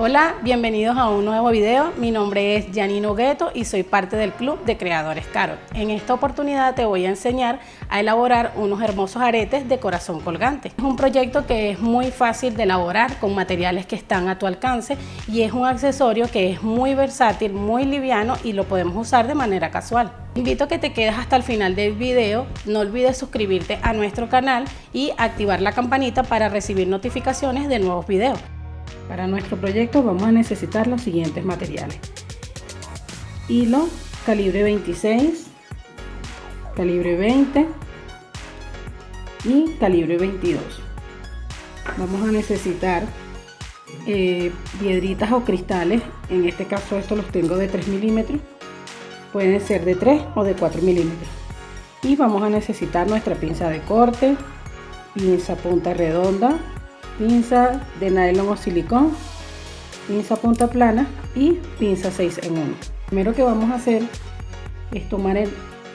Hola, bienvenidos a un nuevo video. Mi nombre es Janino Gueto y soy parte del Club de Creadores Carol. En esta oportunidad te voy a enseñar a elaborar unos hermosos aretes de corazón colgante. Es un proyecto que es muy fácil de elaborar con materiales que están a tu alcance y es un accesorio que es muy versátil, muy liviano y lo podemos usar de manera casual. invito a que te quedes hasta el final del video, no olvides suscribirte a nuestro canal y activar la campanita para recibir notificaciones de nuevos videos. Para nuestro proyecto vamos a necesitar los siguientes materiales. Hilo calibre 26, calibre 20 y calibre 22. Vamos a necesitar eh, piedritas o cristales, en este caso estos los tengo de 3 milímetros, pueden ser de 3 o de 4 milímetros. Y vamos a necesitar nuestra pinza de corte, pinza punta redonda, pinza de nylon o silicón, pinza punta plana y pinza 6 en 1. Primero que vamos a hacer es tomar el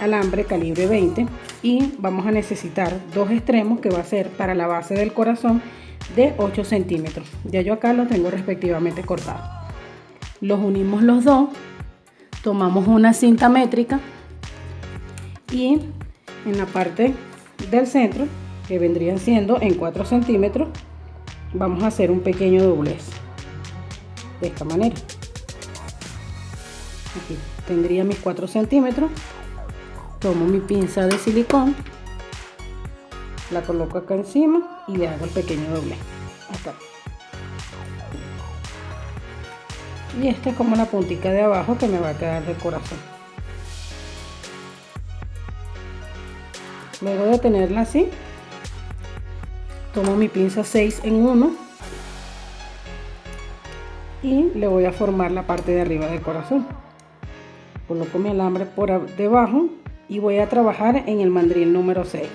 alambre calibre 20 y vamos a necesitar dos extremos que va a ser para la base del corazón de 8 centímetros. Ya yo acá lo tengo respectivamente cortado. Los unimos los dos, tomamos una cinta métrica y en la parte del centro, que vendrían siendo en 4 centímetros, vamos a hacer un pequeño doblez. De esta manera. Aquí tendría mis 4 centímetros. Tomo mi pinza de silicón. La coloco acá encima y le hago el pequeño doblez. Acá. Y esta es como la puntica de abajo que me va a quedar de corazón. Luego de tenerla así tomo mi pinza 6 en 1 y le voy a formar la parte de arriba del corazón. Coloco mi alambre por debajo y voy a trabajar en el mandril número 6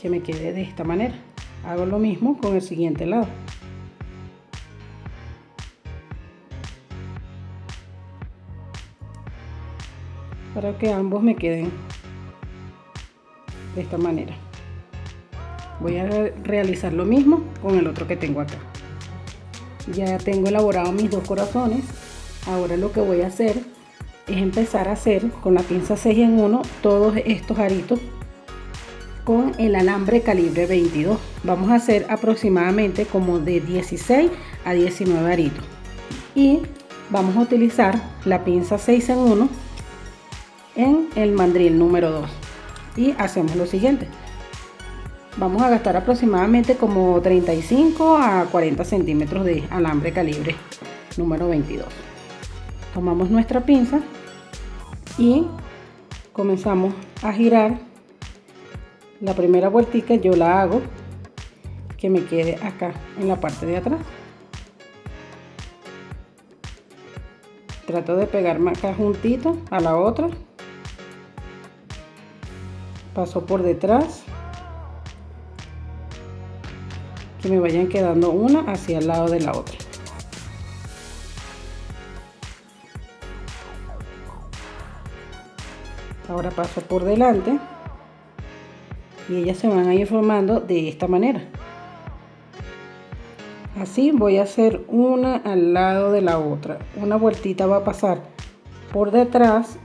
que me quede de esta manera. Hago lo mismo con el siguiente lado. Para que ambos me queden de esta manera. Voy a realizar lo mismo con el otro que tengo acá. Ya tengo elaborado mis dos corazones. Ahora lo que voy a hacer es empezar a hacer con la pinza 6 en 1 todos estos aritos con el alambre calibre 22 vamos a hacer aproximadamente como de 16 a 19 aritos. Y vamos a utilizar la pinza 6 en 1 en el mandril número 2 y hacemos lo siguiente. Vamos a gastar aproximadamente como 35 a 40 centímetros de alambre calibre número 22 tomamos nuestra pinza y comenzamos a girar. La primera vueltica yo la hago que me quede acá en la parte de atrás. Trato de pegarme acá juntito a la otra paso por detrás. Que me vayan quedando una hacia el lado de la otra. Ahora paso por delante. Y ellas se van a ir formando de esta manera. Así voy a hacer una al lado de la otra. Una vueltita va a pasar por detrás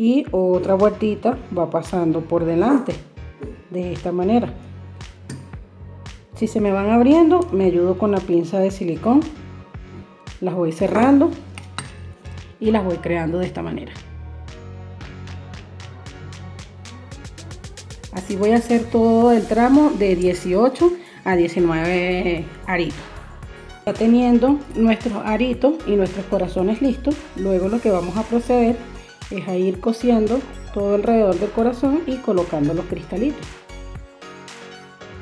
y otra vueltita va pasando por delante de esta manera. Si se me van abriendo me ayudo con la pinza de silicón las voy cerrando y las voy creando de esta manera. Así voy a hacer todo el tramo de 18 a 19 aritos. Ya teniendo nuestros aritos y nuestros corazones listos luego lo que vamos a proceder es a ir cosiendo todo alrededor del corazón y colocando los cristalitos.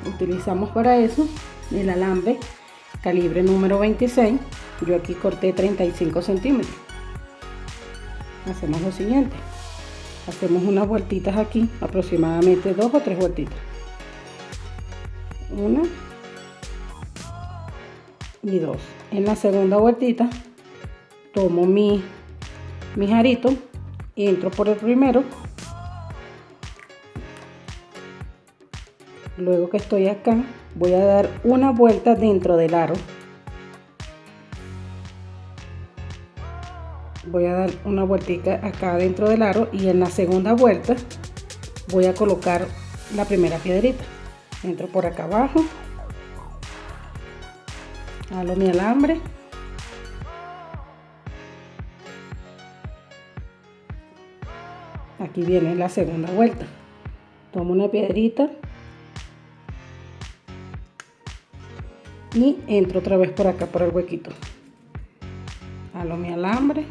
Utilizamos para eso el alambre calibre número 26 yo aquí corté 35 centímetros. Hacemos lo siguiente. Hacemos unas vueltitas aquí aproximadamente dos o tres vueltitas. Una y dos. En la segunda vueltita tomo mi mis aritos entro por el primero. Luego que estoy acá voy a dar una vuelta dentro del aro. Voy a dar una vueltica acá dentro del aro y en la segunda vuelta voy a colocar la primera piedrita. Entro por acá abajo. Halo mi alambre aquí viene la segunda vuelta. Tomo una piedrita y entro otra vez por acá por el huequito. Halo mi alambre.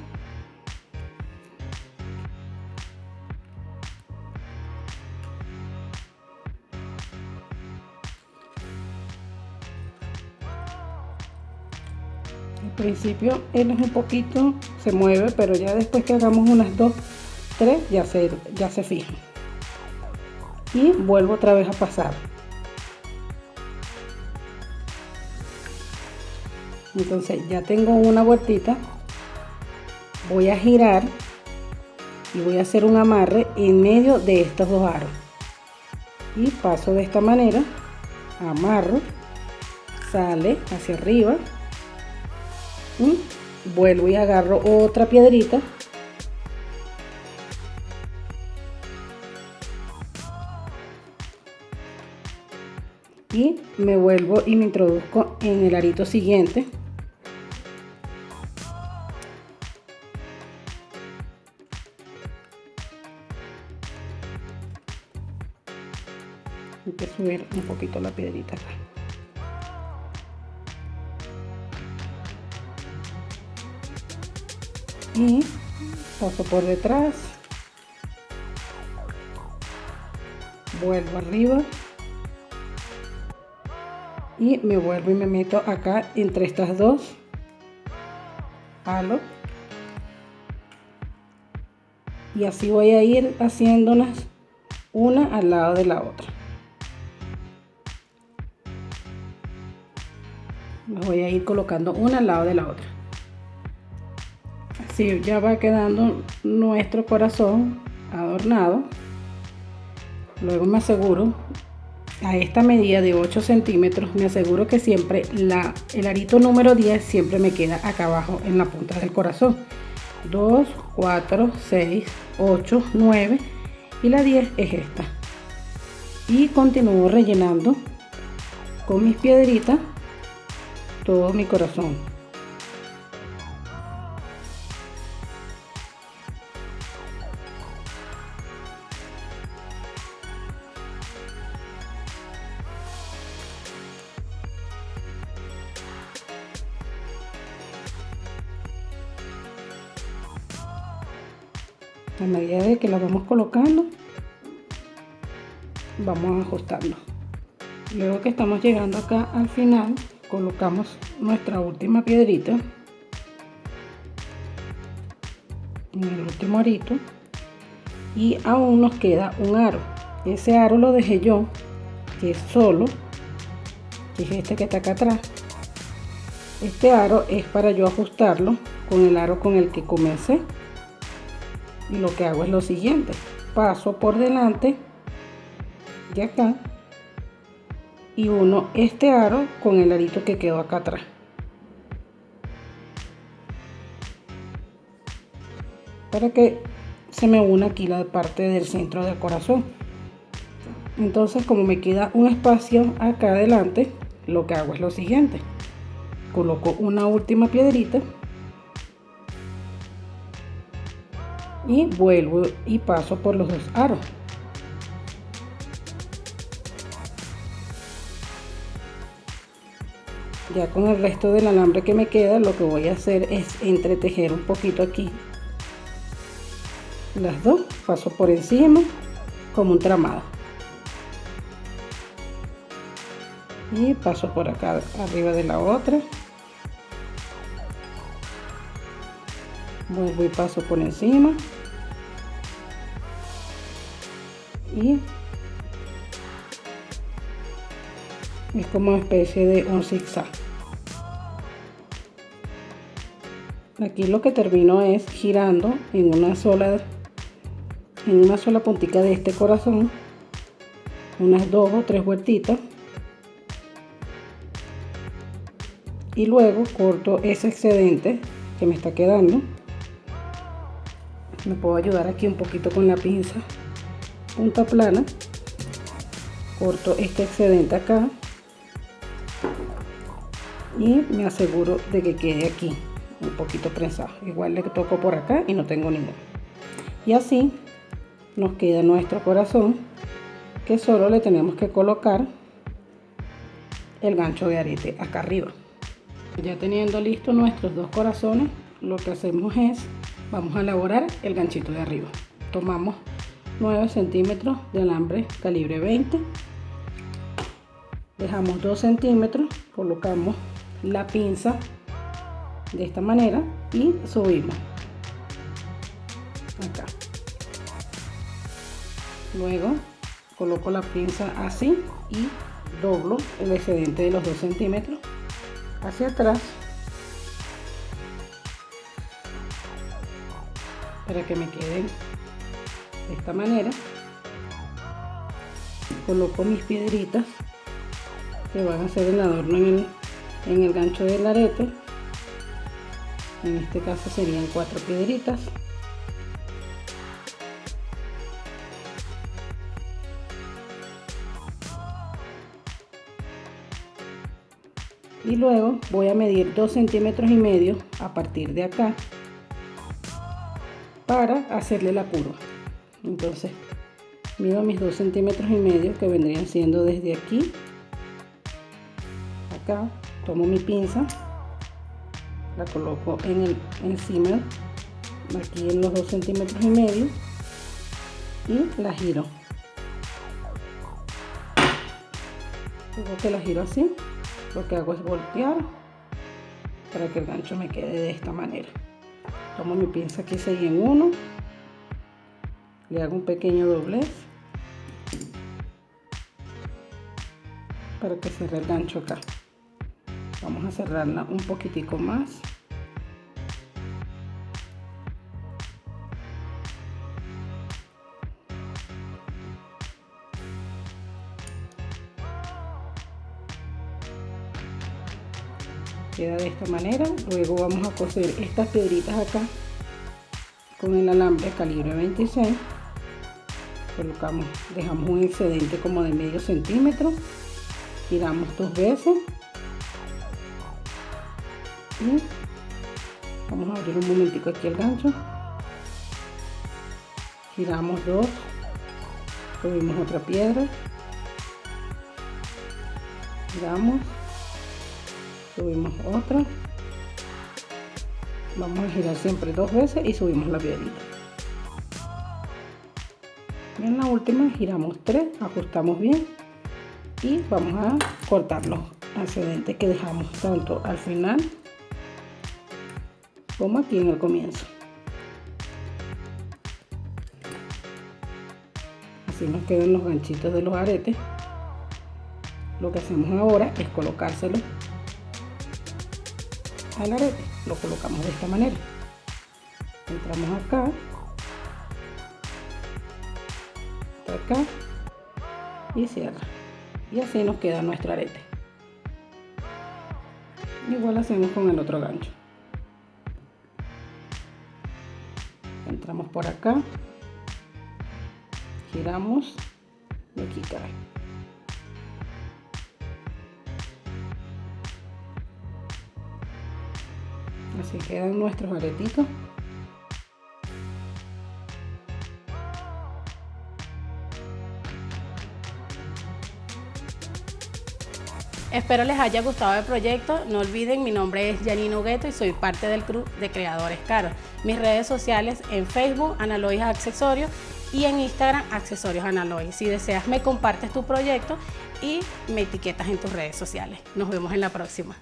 Al principio él es un poquito se mueve pero ya después que hagamos unas dos tres ya se ya se fija. Y vuelvo otra vez a pasar. Entonces ya tengo una vueltita. Voy a girar y voy a hacer un amarre en medio de estos dos aros. Y paso de esta manera amarro sale hacia arriba. Y vuelvo y agarro otra piedrita y me vuelvo y me introduzco en el arito siguiente. Hay que subir un poquito la piedrita acá. Y paso por detrás. Vuelvo arriba y me vuelvo y me meto acá entre estas dos. Halo y así voy a ir haciéndolas una al lado de la otra. Voy a ir colocando una al lado de la otra. Así ya va quedando nuestro corazón adornado. Luego me aseguro a esta medida de 8 centímetros me aseguro que siempre la, el arito número 10 siempre me queda acá abajo en la punta del corazón. 2 4 6 8 9 y la 10 es esta. Y continúo rellenando con mis piedritas todo mi corazón la vamos colocando. Vamos ajustando. Luego que estamos llegando acá al final colocamos nuestra última piedrita. En el último arito. Y aún nos queda un aro. Ese aro lo dejé yo que es solo que es este que está acá atrás. Este aro es para yo ajustarlo con el aro con el que comencé y lo que hago es lo siguiente. Paso por delante de acá y uno este aro con el arito que quedó acá atrás. Para que se me una aquí la parte del centro del corazón. Entonces como me queda un espacio acá adelante lo que hago es lo siguiente. Coloco una última piedrita y vuelvo y paso por los dos aros. Ya con el resto del alambre que me queda lo que voy a hacer es entretejer un poquito aquí. Las dos paso por encima como un tramado. Y paso por acá arriba de la otra. Vuelvo y paso por encima y es como una especie de un zigzag. Aquí lo que termino es girando en una sola en una sola puntita de este corazón unas dos o tres vueltitas. Y luego corto ese excedente que me está quedando. Me puedo ayudar aquí un poquito con la pinza punta plana corto este excedente acá y me aseguro de que quede aquí un poquito prensado. Igual le toco por acá y no tengo ninguno y así nos queda nuestro corazón que solo le tenemos que colocar el gancho de arete acá arriba. Ya teniendo listo nuestros dos corazones lo que hacemos es vamos a elaborar el ganchito de arriba. Tomamos 9 centímetros de alambre calibre 20 dejamos 2 centímetros colocamos la pinza de esta manera y subimos. Acá. Luego coloco la pinza así y doblo el excedente de los 2 centímetros hacia atrás para que me queden de esta manera. Coloco mis piedritas que van a ser el adorno en el, en el gancho del arete. En este caso serían cuatro piedritas. Y luego voy a medir 2 centímetros y medio a partir de acá para hacerle la curva entonces mido mis 2 centímetros y medio que vendrían siendo desde aquí acá tomo mi pinza la coloco en el encima aquí en los 2 centímetros y medio y la giro. Luego que la giro así lo que hago es voltear para que el gancho me quede de esta manera. Tomo mi pinza aquí 6 en 1 le hago un pequeño doblez para que cierre el gancho acá. Vamos a cerrarla un poquitico más. Queda de esta manera. Luego vamos a coser estas piedritas acá con el alambre calibre 26 colocamos dejamos un excedente como de medio centímetro giramos dos veces. Y vamos a abrir un momentico aquí el gancho. Giramos dos subimos otra piedra. Giramos subimos otra. Vamos a girar siempre dos veces y subimos la piedrita en la última giramos tres ajustamos bien y vamos a cortar los excedentes que dejamos tanto al final como aquí en el comienzo. Así nos quedan los ganchitos de los aretes. Lo que hacemos ahora es colocárselo al arete. Lo colocamos de esta manera. Entramos acá acá y cierra y así nos queda nuestro arete. Igual hacemos con el otro gancho. Entramos por acá. Giramos y aquí cae. Así quedan nuestros aretitos Espero les haya gustado el proyecto. No olviden, mi nombre es Janino Gueto y soy parte del club de creadores caros. Mis redes sociales en Facebook, Analois Accesorios y en Instagram, Accesorios Analois. Si deseas, me compartes tu proyecto y me etiquetas en tus redes sociales. Nos vemos en la próxima.